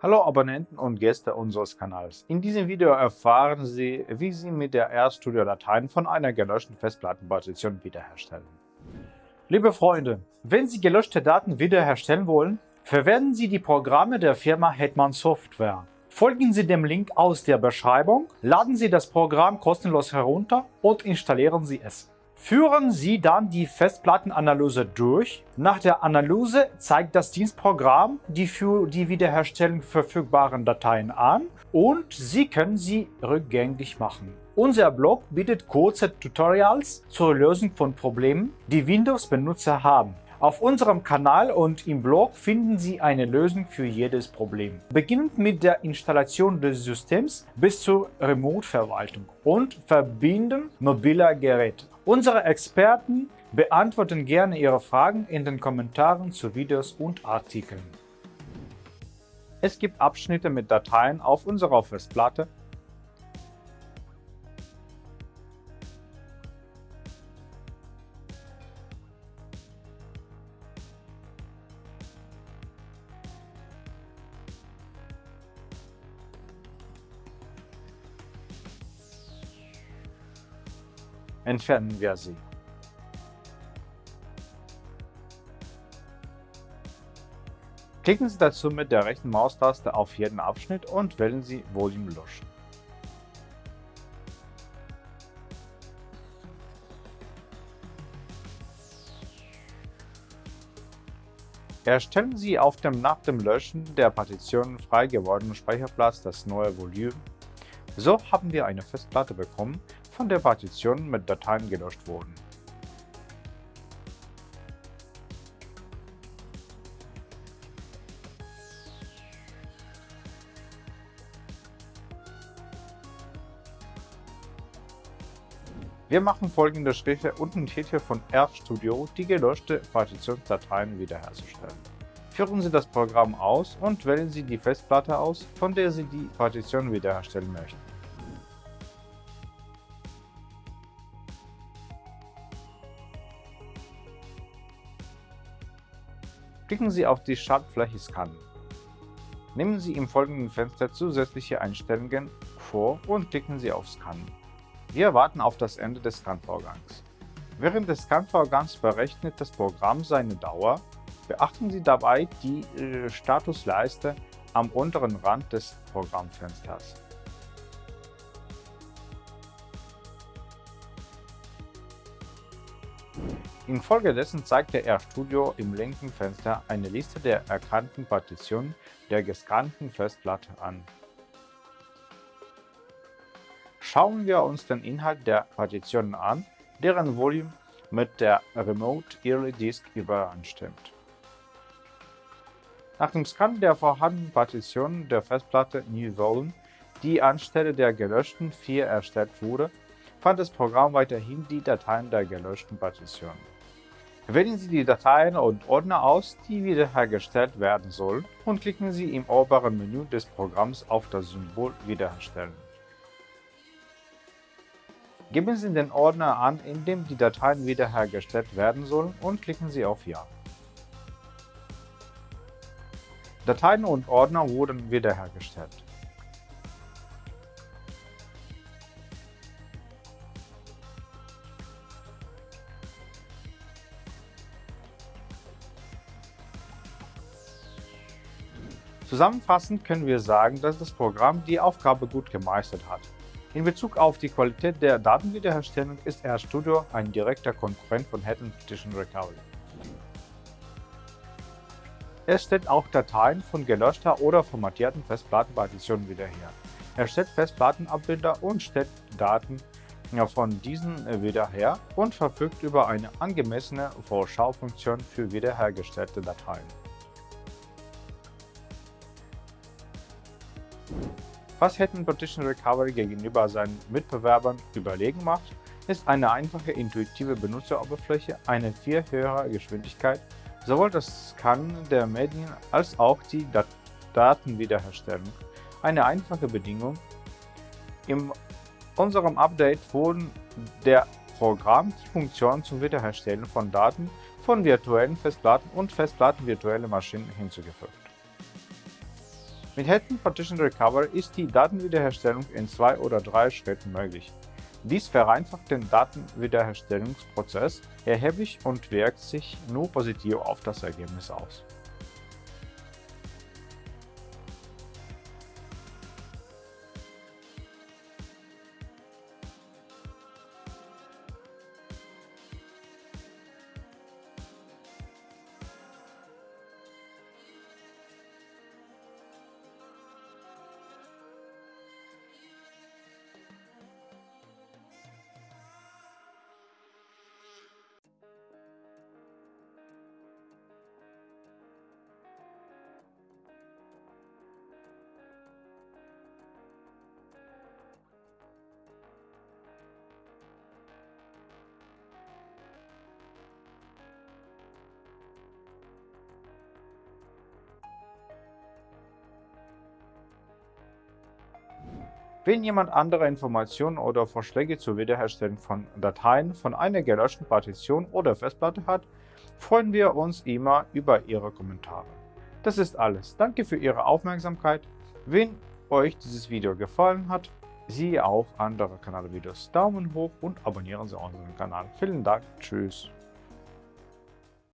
Hallo Abonnenten und Gäste unseres Kanals. In diesem Video erfahren Sie, wie Sie mit der RStudio Dateien von einer gelöschten Festplattenpartition wiederherstellen. Liebe Freunde, wenn Sie gelöschte Daten wiederherstellen wollen, verwenden Sie die Programme der Firma Hetman Software. Folgen Sie dem Link aus der Beschreibung, laden Sie das Programm kostenlos herunter und installieren Sie es. Führen Sie dann die Festplattenanalyse durch. Nach der Analyse zeigt das Dienstprogramm die für die Wiederherstellung verfügbaren Dateien an und Sie können sie rückgängig machen. Unser Blog bietet kurze Tutorials zur Lösung von Problemen, die Windows-Benutzer haben. Auf unserem Kanal und im Blog finden Sie eine Lösung für jedes Problem. Beginnend mit der Installation des Systems bis zur Remote-Verwaltung und Verbinden mobiler Geräte. Unsere Experten beantworten gerne Ihre Fragen in den Kommentaren zu Videos und Artikeln. Es gibt Abschnitte mit Dateien auf unserer Festplatte, entfernen wir sie. Klicken Sie dazu mit der rechten Maustaste auf jeden Abschnitt und wählen Sie Volume löschen. Erstellen Sie auf dem nach dem Löschen der Partitionen frei gewordenen Speicherplatz das neue Volumen. So haben wir eine Festplatte bekommen, von der Partition mit Dateien gelöscht wurden. Wir machen folgende Schritte und Hilfe von RStudio die gelöschte Partitionsdateien wiederherzustellen. Führen Sie das Programm aus und wählen Sie die Festplatte aus, von der Sie die Partition wiederherstellen möchten. Klicken Sie auf die Schaltfläche Scannen. Nehmen Sie im folgenden Fenster zusätzliche Einstellungen vor und klicken Sie auf Scannen. Wir warten auf das Ende des Scan-Vorgangs. Während des Scan-Vorgangs berechnet das Programm seine Dauer. Beachten Sie dabei die äh, Statusleiste am unteren Rand des Programmfensters. Infolgedessen zeigt der RStudio im linken Fenster eine Liste der erkannten Partitionen der gescannten Festplatte an. Schauen wir uns den Inhalt der Partitionen an, deren Volume mit der Remote Early Disk übereinstimmt. Nach dem Scan der vorhandenen Partitionen der Festplatte New Volume, die anstelle der gelöschten 4 erstellt wurde, fand das Programm weiterhin die Dateien der gelöschten Partitionen. Wählen Sie die Dateien und Ordner aus, die wiederhergestellt werden sollen und klicken Sie im oberen Menü des Programms auf das Symbol Wiederherstellen. Geben Sie den Ordner an, in dem die Dateien wiederhergestellt werden sollen und klicken Sie auf Ja. Dateien und Ordner wurden wiederhergestellt. Zusammenfassend können wir sagen, dass das Programm die Aufgabe gut gemeistert hat. In Bezug auf die Qualität der Datenwiederherstellung ist RStudio ein direkter Konkurrent von Head Petition Recovery. Es stellt auch Dateien von gelöschter oder formatierten Festplattenpartitionen wieder her. Er stellt Festplattenabbilder und stellt Daten von diesen wieder her und verfügt über eine angemessene Vorschaufunktion für wiederhergestellte Dateien. Was Hetman Partition Recovery gegenüber seinen Mitbewerbern überlegen macht, ist eine einfache intuitive Benutzeroberfläche, eine viel höhere Geschwindigkeit, sowohl das Scannen der Medien als auch die Dat Datenwiederherstellung. Eine einfache Bedingung. In unserem Update wurden der Programm die Funktion zum Wiederherstellen von Daten von virtuellen Festplatten und Festplatten virtuelle Maschinen hinzugefügt. Mit Hidden Partition Recovery ist die Datenwiederherstellung in zwei oder drei Schritten möglich. Dies vereinfacht den Datenwiederherstellungsprozess erheblich und wirkt sich nur positiv auf das Ergebnis aus. Wenn jemand andere Informationen oder Vorschläge zur Wiederherstellung von Dateien von einer gelöschten Partition oder Festplatte hat, freuen wir uns immer über Ihre Kommentare. Das ist alles. Danke für Ihre Aufmerksamkeit. Wenn euch dieses Video gefallen hat, siehe auch andere Kanalvideos. Daumen hoch und abonnieren Sie unseren Kanal. Vielen Dank. Tschüss.